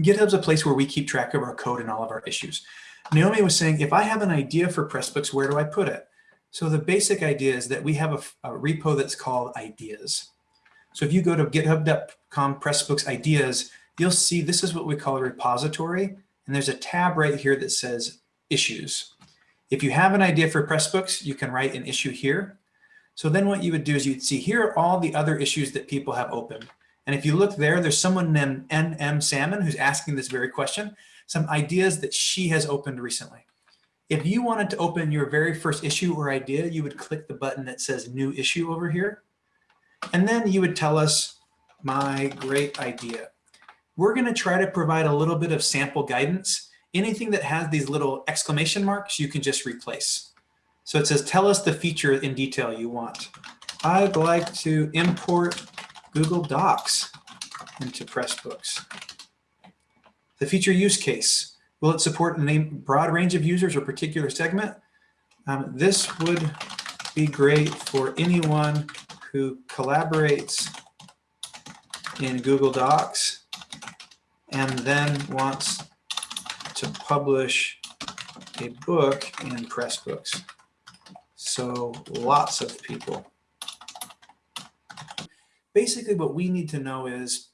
GitHub's a place where we keep track of our code and all of our issues. Naomi was saying, if I have an idea for Pressbooks, where do I put it? So the basic idea is that we have a, a repo that's called ideas. So if you go to github.com Pressbooks ideas, you'll see this is what we call a repository. And there's a tab right here that says issues. If you have an idea for Pressbooks, you can write an issue here. So then what you would do is you'd see here are all the other issues that people have opened. And if you look there, there's someone named NM Salmon who's asking this very question, some ideas that she has opened recently. If you wanted to open your very first issue or idea, you would click the button that says new issue over here. And then you would tell us my great idea. We're going to try to provide a little bit of sample guidance. Anything that has these little exclamation marks, you can just replace. So it says, tell us the feature in detail you want. I'd like to import Google Docs into Pressbooks. The feature use case. Will it support a broad range of users or particular segment? Um, this would be great for anyone who collaborates in Google Docs and then wants to publish a book in Pressbooks. So lots of people. Basically what we need to know is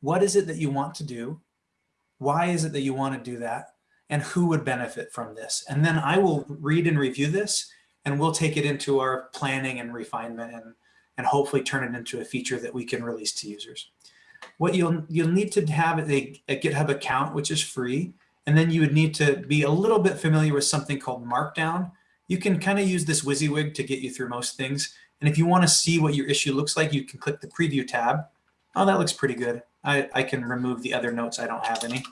what is it that you want to do? Why is it that you want to do that? And who would benefit from this? And then I will read and review this and we'll take it into our planning and refinement and, and hopefully turn it into a feature that we can release to users. What you'll, you'll need to have a, a GitHub account, which is free. And then you would need to be a little bit familiar with something called Markdown, you can kind of use this WYSIWYG to get you through most things. And if you want to see what your issue looks like, you can click the preview tab. Oh, that looks pretty good. I, I can remove the other notes. I don't have any.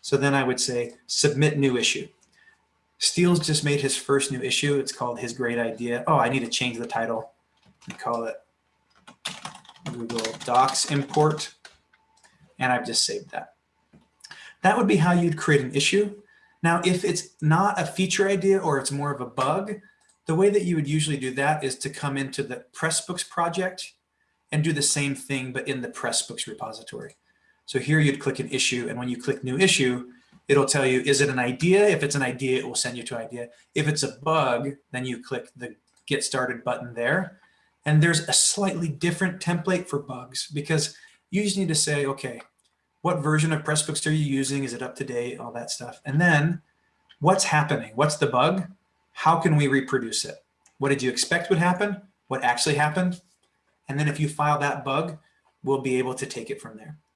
So then I would say submit new issue. Steel's just made his first new issue. It's called His Great Idea. Oh, I need to change the title and call it Google Docs Import. And I've just saved that. That would be how you'd create an issue. Now, if it's not a feature idea or it's more of a bug, the way that you would usually do that is to come into the Pressbooks project and do the same thing, but in the Pressbooks repository. So here you'd click an issue, and when you click new issue, it'll tell you, is it an idea? If it's an idea, it will send you to idea. If it's a bug, then you click the get started button there. And there's a slightly different template for bugs because you just need to say, okay, what version of Pressbooks are you using? Is it up to date? All that stuff. And then what's happening? What's the bug? How can we reproduce it? What did you expect would happen? What actually happened? And then if you file that bug, we'll be able to take it from there.